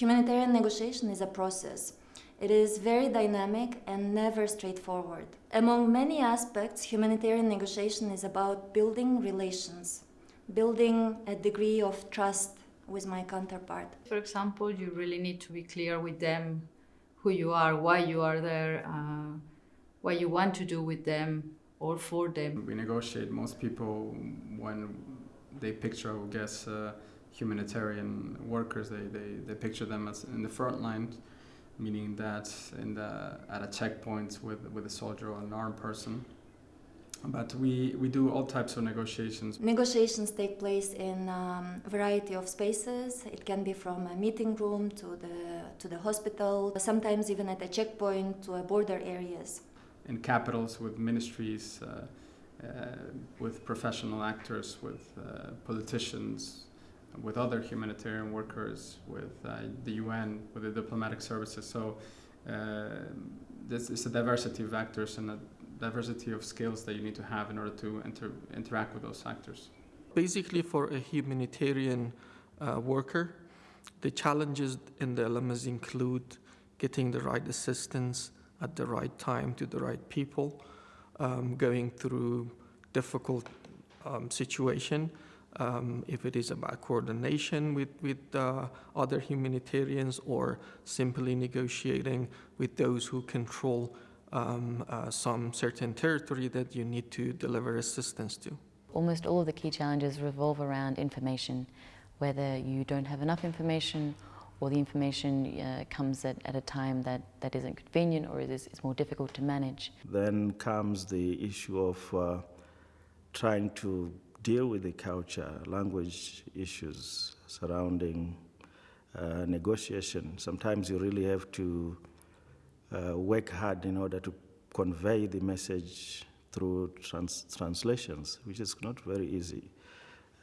Humanitarian negotiation is a process. It is very dynamic and never straightforward. Among many aspects, humanitarian negotiation is about building relations, building a degree of trust with my counterpart. For example, you really need to be clear with them who you are, why you are there, uh, what you want to do with them or for them. We negotiate. Most people, when they picture, I guess, uh, humanitarian workers, they, they, they picture them as in the front line, meaning that in the, at a checkpoint with, with a soldier or an armed person. But we, we do all types of negotiations. Negotiations take place in um, a variety of spaces. It can be from a meeting room to the, to the hospital, sometimes even at a checkpoint to a border areas. In capitals with ministries, uh, uh, with professional actors, with uh, politicians, with other humanitarian workers, with uh, the UN, with the diplomatic services. So uh, this is a diversity of actors and a diversity of skills that you need to have in order to inter interact with those actors. Basically, for a humanitarian uh, worker, the challenges in the LMS include getting the right assistance at the right time to the right people, um, going through difficult um, situation, um, if it is about coordination with, with uh, other humanitarians or simply negotiating with those who control um, uh, some certain territory that you need to deliver assistance to. Almost all of the key challenges revolve around information, whether you don't have enough information or the information uh, comes at, at a time that, that isn't convenient or is, is more difficult to manage. Then comes the issue of uh, trying to deal with the culture, language issues surrounding uh, negotiation. Sometimes you really have to uh, work hard in order to convey the message through trans translations, which is not very easy.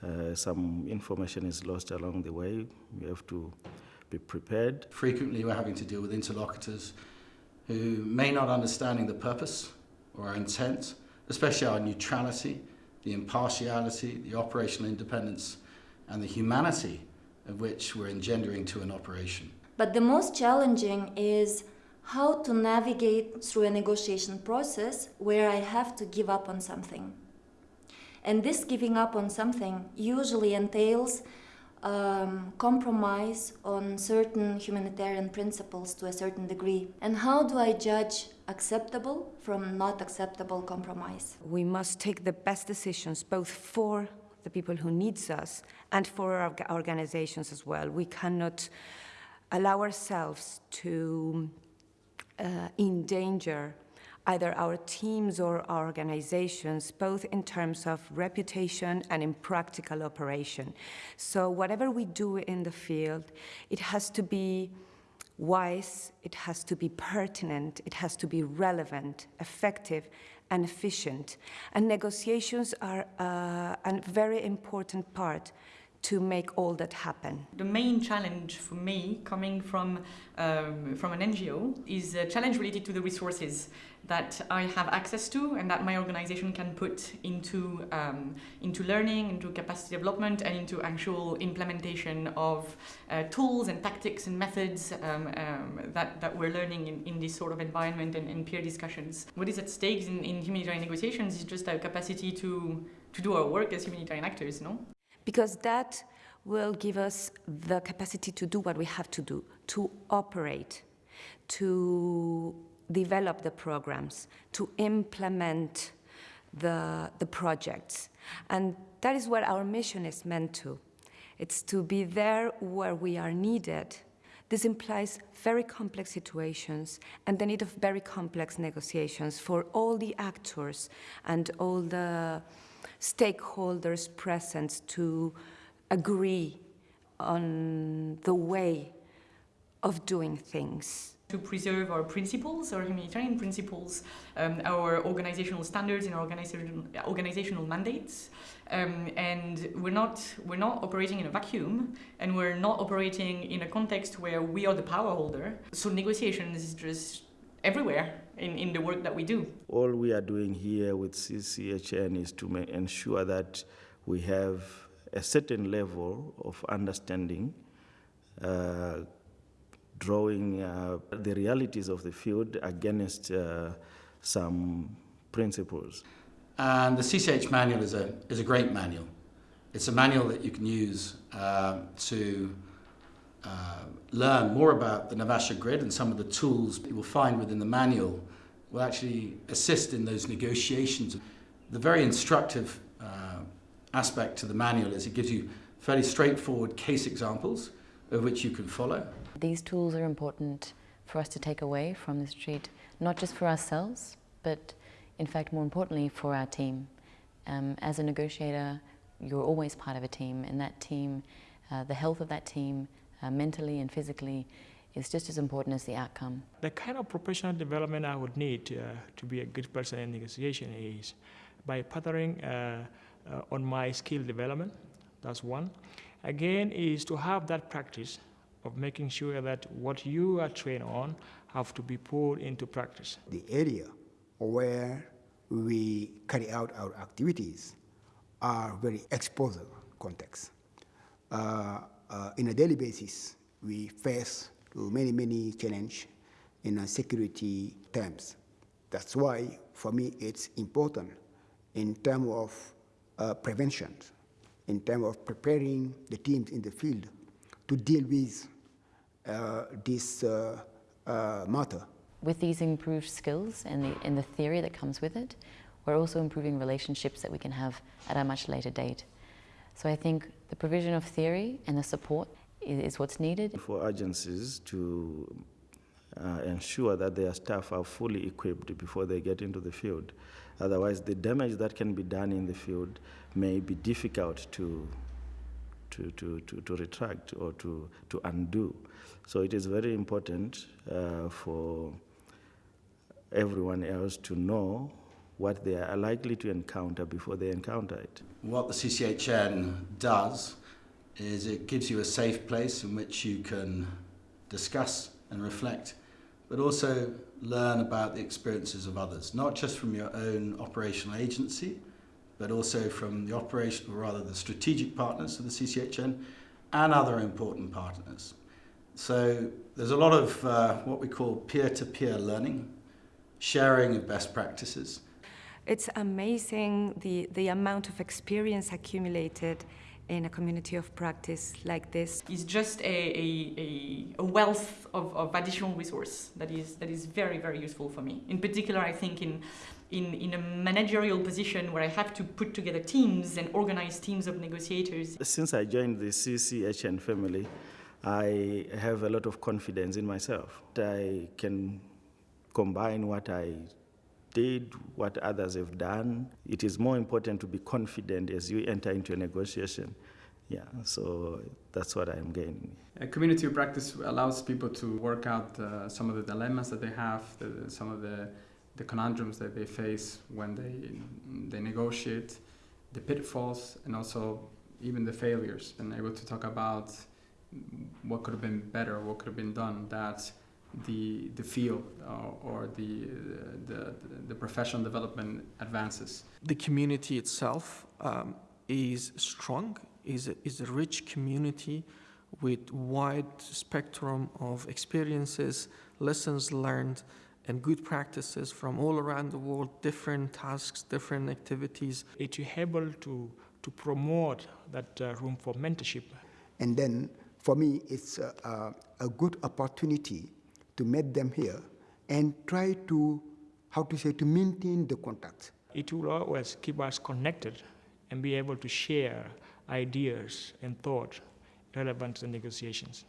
Uh, some information is lost along the way. You have to be prepared. Frequently we're having to deal with interlocutors who may not understanding the purpose or our intent, especially our neutrality, the impartiality, the operational independence, and the humanity of which we're engendering to an operation. But the most challenging is how to navigate through a negotiation process where I have to give up on something. And this giving up on something usually entails um, compromise on certain humanitarian principles to a certain degree. And how do I judge acceptable from not acceptable compromise? We must take the best decisions both for the people who needs us and for our organizations as well. We cannot allow ourselves to uh, endanger either our teams or our organizations, both in terms of reputation and in practical operation. So whatever we do in the field, it has to be wise, it has to be pertinent, it has to be relevant, effective, and efficient. And negotiations are uh, a very important part to make all that happen. The main challenge for me coming from, um, from an NGO is a challenge related to the resources that I have access to and that my organization can put into, um, into learning, into capacity development and into actual implementation of uh, tools and tactics and methods um, um, that, that we're learning in, in this sort of environment and, and peer discussions. What is at stake in, in humanitarian negotiations is just our capacity to, to do our work as humanitarian actors, no? Because that will give us the capacity to do what we have to do, to operate, to develop the programs, to implement the, the projects. And that is what our mission is meant to. It's to be there where we are needed. This implies very complex situations and the need of very complex negotiations for all the actors and all the stakeholders present to agree on the way of doing things. To preserve our principles, our humanitarian principles, um, our organizational standards and organizational, organizational mandates. Um, and we're not, we're not operating in a vacuum and we're not operating in a context where we are the power holder. So negotiations is just everywhere in, in the work that we do. All we are doing here with CCHN is to ensure that we have a certain level of understanding uh, drawing uh, the realities of the field against uh, some principles. And the CCH manual is a, is a great manual. It's a manual that you can use uh, to uh, learn more about the Naivasha grid and some of the tools you will find within the manual will actually assist in those negotiations. The very instructive uh, aspect to the manual is it gives you fairly straightforward case examples of which you can follow. These tools are important for us to take away from this retreat, not just for ourselves, but in fact, more importantly, for our team. Um, as a negotiator, you're always part of a team, and that team, uh, the health of that team, uh, mentally and physically, is just as important as the outcome. The kind of professional development I would need uh, to be a good person in negotiation is by partnering uh, uh, on my skill development. That's one. Again, is to have that practice of making sure that what you are trained on have to be put into practice. The area where we carry out our activities are very exposure contexts. Uh, uh, in a daily basis, we face many, many challenges in security terms. That's why, for me, it's important in terms of uh, prevention, in terms of preparing the teams in the field to deal with uh, this uh, uh, matter. With these improved skills and the, and the theory that comes with it, we're also improving relationships that we can have at a much later date. So I think the provision of theory and the support is, what's needed. For agencies to uh, ensure that their staff are fully equipped before they get into the field. Otherwise, the damage that can be done in the field may be difficult to, to, to, to, to retract or to, to undo. So it is very important uh, for everyone else to know what they are likely to encounter before they encounter it. What the CCHN does is it gives you a safe place in which you can discuss and reflect, but also learn about the experiences of others, not just from your own operational agency, but also from the operational, or rather the strategic partners of the CCHN and other important partners. So there's a lot of uh, what we call peer-to-peer -peer learning, sharing of best practices, it's amazing the, the amount of experience accumulated in a community of practice like this. It's just a, a, a, wealth of, of additional resource that is, that is very, very useful for me. In particular, I think in, in, in a managerial position where I have to put together teams and organize teams of negotiators. Since I joined the CCHN family, I have a lot of confidence in myself. I can combine what I did, what others have done. It is more important to be confident as you enter into a negotiation. Yeah, so that's what I'm gaining. A community practice allows people to work out uh, some of the dilemmas that they have, the, some of the, the conundrums that they face when they, they negotiate, the pitfalls, and also even the failures, and able to talk about what could have been better, what could have been done. That the the field uh, or the, the the professional development advances. The community itself um, is strong, is a, is a rich community with wide spectrum of experiences, lessons learned, and good practices from all around the world, different tasks, different activities. It's able to, to promote that uh, room for mentorship. And then for me, it's a, a, a good opportunity to meet them here and try to, how to say, to maintain the contact. It will always keep us connected and be able to share ideas and thoughts relevant to the negotiations.